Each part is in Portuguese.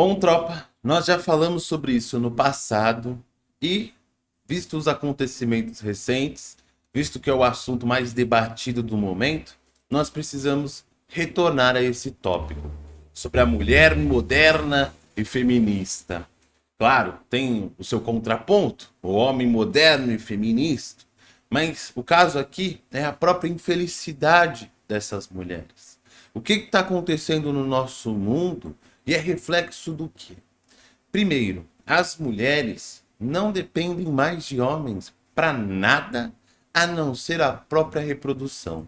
Bom, tropa, nós já falamos sobre isso no passado e, visto os acontecimentos recentes, visto que é o assunto mais debatido do momento, nós precisamos retornar a esse tópico sobre a mulher moderna e feminista. Claro, tem o seu contraponto, o homem moderno e feminista, mas o caso aqui é a própria infelicidade dessas mulheres. O que está acontecendo no nosso mundo e é reflexo do que? Primeiro, as mulheres não dependem mais de homens para nada a não ser a própria reprodução,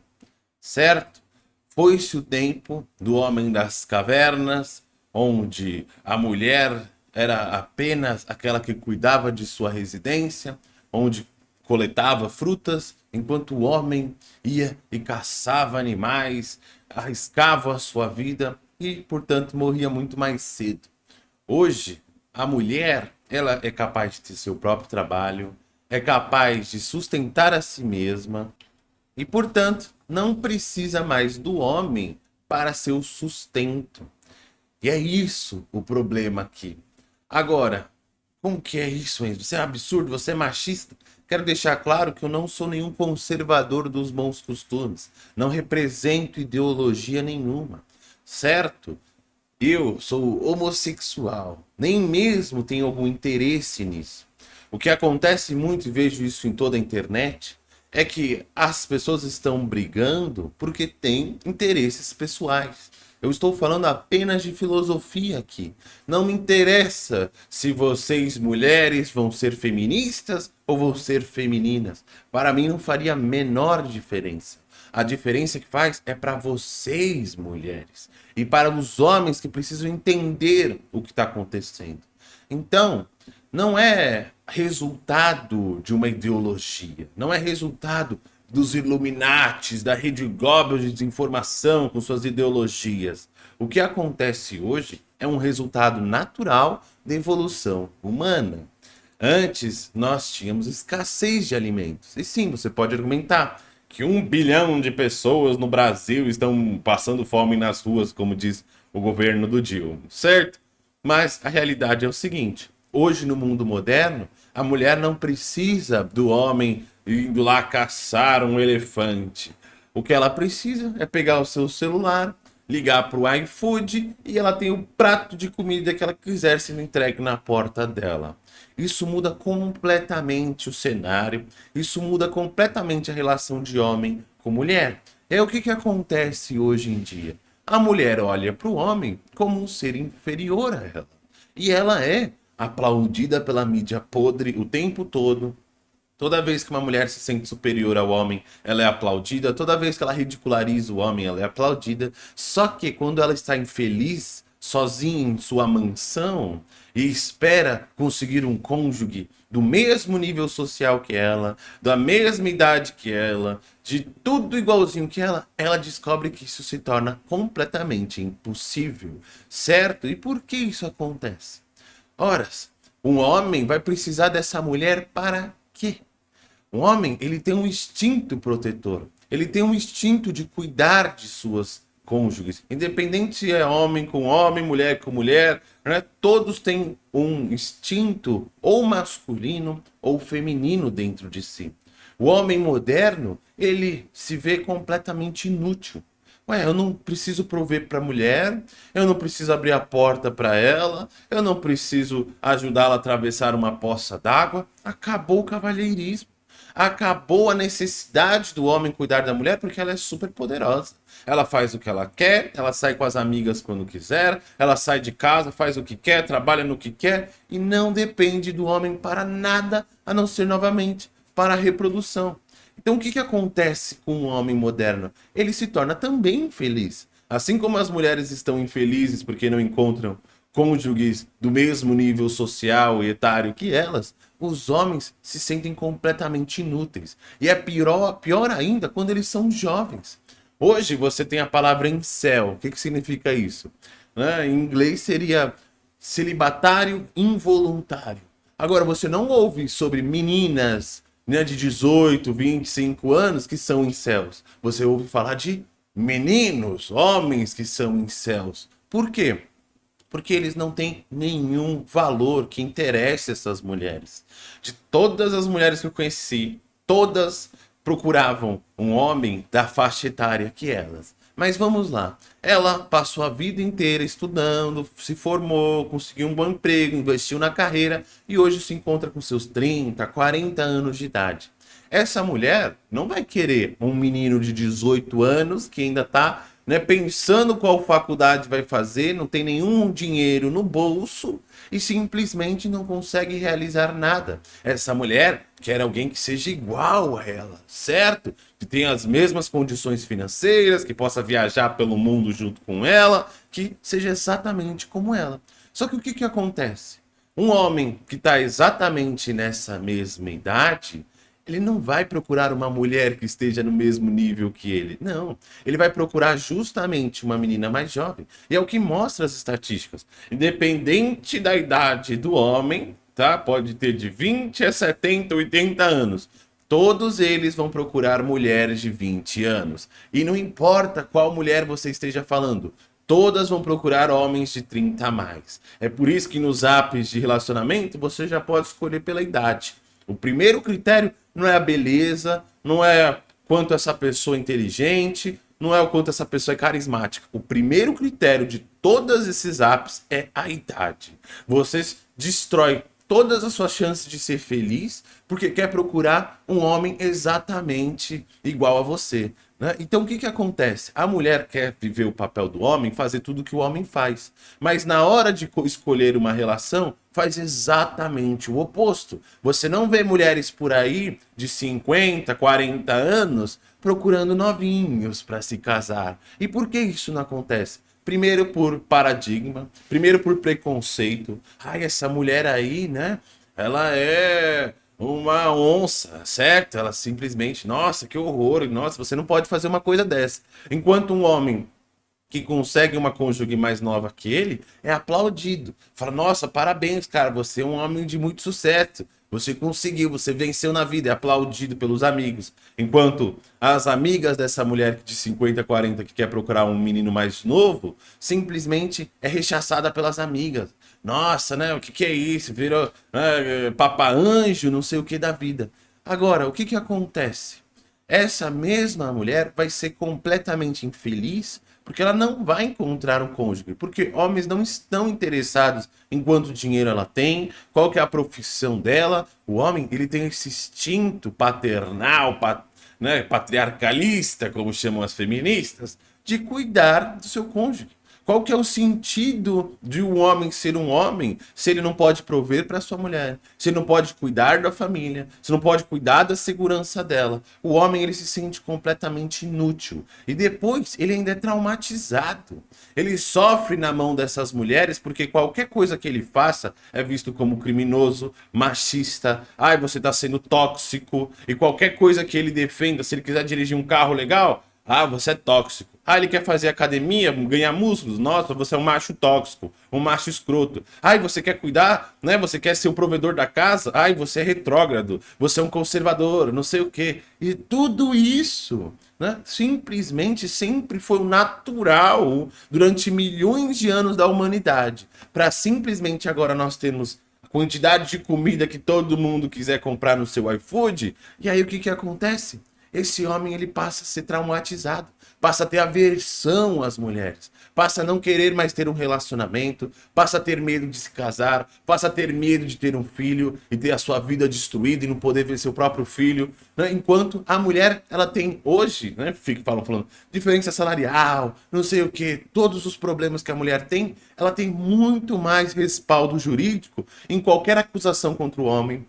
certo? Foi-se o tempo do homem das cavernas, onde a mulher era apenas aquela que cuidava de sua residência, onde coletava frutas, enquanto o homem ia e caçava animais, arriscava a sua vida e, portanto, morria muito mais cedo. Hoje, a mulher ela é capaz de ter seu próprio trabalho, é capaz de sustentar a si mesma e, portanto, não precisa mais do homem para seu sustento. E é isso o problema aqui. Agora, como que é isso, Enzo? Você é absurdo, você é machista? Quero deixar claro que eu não sou nenhum conservador dos bons costumes. Não represento ideologia nenhuma certo? Eu sou homossexual, nem mesmo tenho algum interesse nisso. O que acontece muito, e vejo isso em toda a internet, é que as pessoas estão brigando porque têm interesses pessoais. Eu estou falando apenas de filosofia aqui. Não me interessa se vocês mulheres vão ser feministas ou vão ser femininas. Para mim não faria menor diferença. A diferença que faz é para vocês, mulheres, e para os homens que precisam entender o que está acontecendo. Então, não é resultado de uma ideologia, não é resultado dos Illuminates, da Rede Global de desinformação com suas ideologias. O que acontece hoje é um resultado natural da evolução humana. Antes, nós tínhamos escassez de alimentos. E sim, você pode argumentar que um bilhão de pessoas no Brasil estão passando fome nas ruas, como diz o governo do Dilma, certo? Mas a realidade é o seguinte, hoje no mundo moderno, a mulher não precisa do homem indo lá caçar um elefante. O que ela precisa é pegar o seu celular, ligar para o iFood e ela tem o prato de comida que ela quiser sendo entregue na porta dela. Isso muda completamente o cenário, isso muda completamente a relação de homem com mulher. É o que, que acontece hoje em dia. A mulher olha para o homem como um ser inferior a ela. E ela é aplaudida pela mídia podre o tempo todo, Toda vez que uma mulher se sente superior ao homem, ela é aplaudida. Toda vez que ela ridiculariza o homem, ela é aplaudida. Só que quando ela está infeliz, sozinha em sua mansão, e espera conseguir um cônjuge do mesmo nível social que ela, da mesma idade que ela, de tudo igualzinho que ela, ela descobre que isso se torna completamente impossível, certo? E por que isso acontece? Ora, um homem vai precisar dessa mulher para quê? O homem, ele tem um instinto protetor. Ele tem um instinto de cuidar de suas cônjuges. Independente se é homem com homem, mulher com mulher, né? todos têm um instinto ou masculino ou feminino dentro de si. O homem moderno, ele se vê completamente inútil. Ué, eu não preciso prover para a mulher, eu não preciso abrir a porta para ela, eu não preciso ajudá-la a atravessar uma poça d'água. Acabou o cavalheirismo acabou a necessidade do homem cuidar da mulher porque ela é super poderosa. Ela faz o que ela quer, ela sai com as amigas quando quiser, ela sai de casa, faz o que quer, trabalha no que quer e não depende do homem para nada, a não ser novamente para a reprodução. Então o que, que acontece com o homem moderno? Ele se torna também infeliz. Assim como as mulheres estão infelizes porque não encontram cônjuges do mesmo nível social e etário que elas, os homens se sentem completamente inúteis. E é pior, pior ainda quando eles são jovens. Hoje você tem a palavra incel. O que, que significa isso? Né? Em inglês seria celibatário involuntário. Agora, você não ouve sobre meninas né, de 18, 25 anos que são incels. Você ouve falar de meninos, homens que são incels. Por quê? Porque eles não têm nenhum valor que interesse essas mulheres. De todas as mulheres que eu conheci, todas procuravam um homem da faixa etária que elas. Mas vamos lá. Ela passou a vida inteira estudando, se formou, conseguiu um bom emprego, investiu na carreira e hoje se encontra com seus 30, 40 anos de idade. Essa mulher não vai querer um menino de 18 anos que ainda está né, pensando qual faculdade vai fazer, não tem nenhum dinheiro no bolso e simplesmente não consegue realizar nada. Essa mulher quer alguém que seja igual a ela, certo? Que tenha as mesmas condições financeiras, que possa viajar pelo mundo junto com ela, que seja exatamente como ela. Só que o que, que acontece? Um homem que está exatamente nessa mesma idade, ele não vai procurar uma mulher que esteja no mesmo nível que ele. Não. Ele vai procurar justamente uma menina mais jovem. E é o que mostra as estatísticas. Independente da idade do homem, tá? Pode ter de 20 a 70, 80 anos. Todos eles vão procurar mulheres de 20 anos. E não importa qual mulher você esteja falando, todas vão procurar homens de 30 a mais. É por isso que nos apps de relacionamento você já pode escolher pela idade. O primeiro critério não é a beleza, não é quanto essa pessoa é inteligente, não é o quanto essa pessoa é carismática. O primeiro critério de todos esses apps é a idade. Vocês destrói todas as suas chances de ser feliz porque quer procurar um homem exatamente igual a você. Né? Então o que, que acontece? A mulher quer viver o papel do homem, fazer tudo que o homem faz. Mas na hora de escolher uma relação, faz exatamente o oposto. Você não vê mulheres por aí de 50, 40 anos procurando novinhos para se casar. E por que isso não acontece? Primeiro por paradigma, primeiro por preconceito. Ai, essa mulher aí, né? Ela é uma onça, certo? Ela simplesmente, nossa, que horror, nossa, você não pode fazer uma coisa dessa. Enquanto um homem que consegue uma cônjuge mais nova que ele é aplaudido. Fala, nossa, parabéns, cara, você é um homem de muito sucesso. Você conseguiu, você venceu na vida, é aplaudido pelos amigos. Enquanto as amigas dessa mulher de 50, 40 que quer procurar um menino mais novo, simplesmente é rechaçada pelas amigas. Nossa, né? O que, que é isso? Virou né, papa anjo, não sei o que da vida. Agora, o que, que acontece? Essa mesma mulher vai ser completamente infeliz porque ela não vai encontrar um cônjuge, porque homens não estão interessados em quanto dinheiro ela tem, qual que é a profissão dela. O homem, ele tem esse instinto paternal, pat, né, patriarcalista, como chamam as feministas, de cuidar do seu cônjuge. Qual que é o sentido de um homem ser um homem se ele não pode prover para sua mulher, se ele não pode cuidar da família, se não pode cuidar da segurança dela? O homem ele se sente completamente inútil. E depois ele ainda é traumatizado. Ele sofre na mão dessas mulheres porque qualquer coisa que ele faça é visto como criminoso, machista, ai você está sendo tóxico. E qualquer coisa que ele defenda, se ele quiser dirigir um carro legal, ah, você é tóxico. Ah, ele quer fazer academia, ganhar músculos. Nossa, você é um macho tóxico, um macho escroto. Ah, você quer cuidar, né? Você quer ser o provedor da casa? Ah, você é retrógrado, você é um conservador, não sei o quê. E tudo isso, né? Simplesmente sempre foi o natural durante milhões de anos da humanidade. Para simplesmente agora nós termos quantidade de comida que todo mundo quiser comprar no seu iFood. E aí o que que acontece? Esse homem ele passa a ser traumatizado, passa a ter aversão às mulheres, passa a não querer mais ter um relacionamento, passa a ter medo de se casar, passa a ter medo de ter um filho e ter a sua vida destruída e não poder ver seu próprio filho, né? enquanto a mulher ela tem hoje, né, fica falando, falando diferença salarial, não sei o que, todos os problemas que a mulher tem, ela tem muito mais respaldo jurídico em qualquer acusação contra o homem,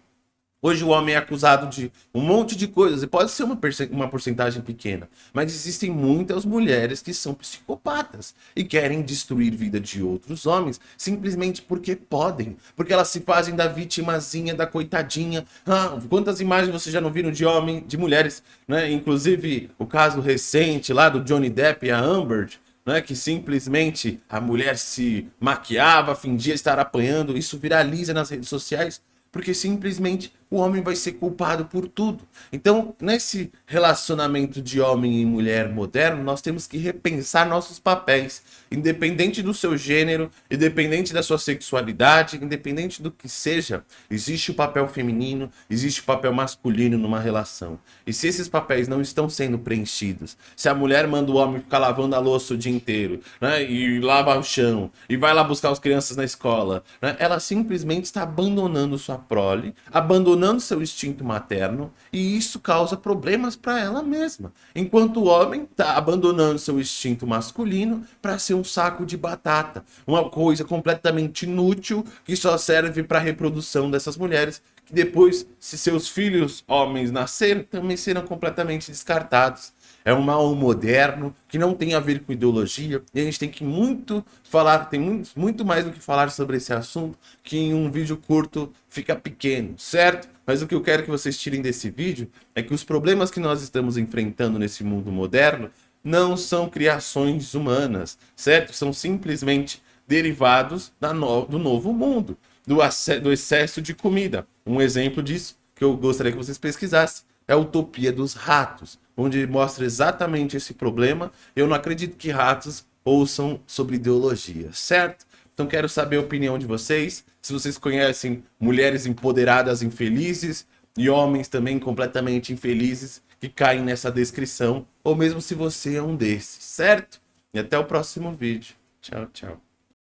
Hoje o homem é acusado de um monte de coisas, e pode ser uma, uma porcentagem pequena, mas existem muitas mulheres que são psicopatas e querem destruir vida de outros homens simplesmente porque podem, porque elas se fazem da vitimazinha, da coitadinha. Ah, quantas imagens vocês já não viram de homem, de mulheres, né? Inclusive o caso recente lá do Johnny Depp e a Amber, né, que simplesmente a mulher se maquiava, fingia estar apanhando, isso viraliza nas redes sociais, porque simplesmente o homem vai ser culpado por tudo. Então, nesse relacionamento de homem e mulher moderno, nós temos que repensar nossos papéis, independente do seu gênero, independente da sua sexualidade, independente do que seja, existe o papel feminino, existe o papel masculino numa relação. E se esses papéis não estão sendo preenchidos, se a mulher manda o homem ficar lavando a louça o dia inteiro, né, e lava o chão, e vai lá buscar as crianças na escola, né, ela simplesmente está abandonando sua prole, abandonando seu instinto materno, e isso causa problemas para ela mesma. Enquanto o homem está abandonando seu instinto masculino para ser um saco de batata, uma coisa completamente inútil que só serve para a reprodução dessas mulheres, que depois, se seus filhos homens nascerem, também serão completamente descartados. É um mal moderno que não tem a ver com ideologia e a gente tem que muito falar, tem muito, muito mais do que falar sobre esse assunto que em um vídeo curto fica pequeno, certo? Mas o que eu quero que vocês tirem desse vídeo é que os problemas que nós estamos enfrentando nesse mundo moderno não são criações humanas, certo? São simplesmente derivados no, do novo mundo, do, do excesso de comida. Um exemplo disso que eu gostaria que vocês pesquisassem é a Utopia dos Ratos, onde mostra exatamente esse problema. Eu não acredito que ratos ouçam sobre ideologia, certo? Então quero saber a opinião de vocês, se vocês conhecem mulheres empoderadas infelizes e homens também completamente infelizes que caem nessa descrição, ou mesmo se você é um desses, certo? E até o próximo vídeo. Tchau, tchau.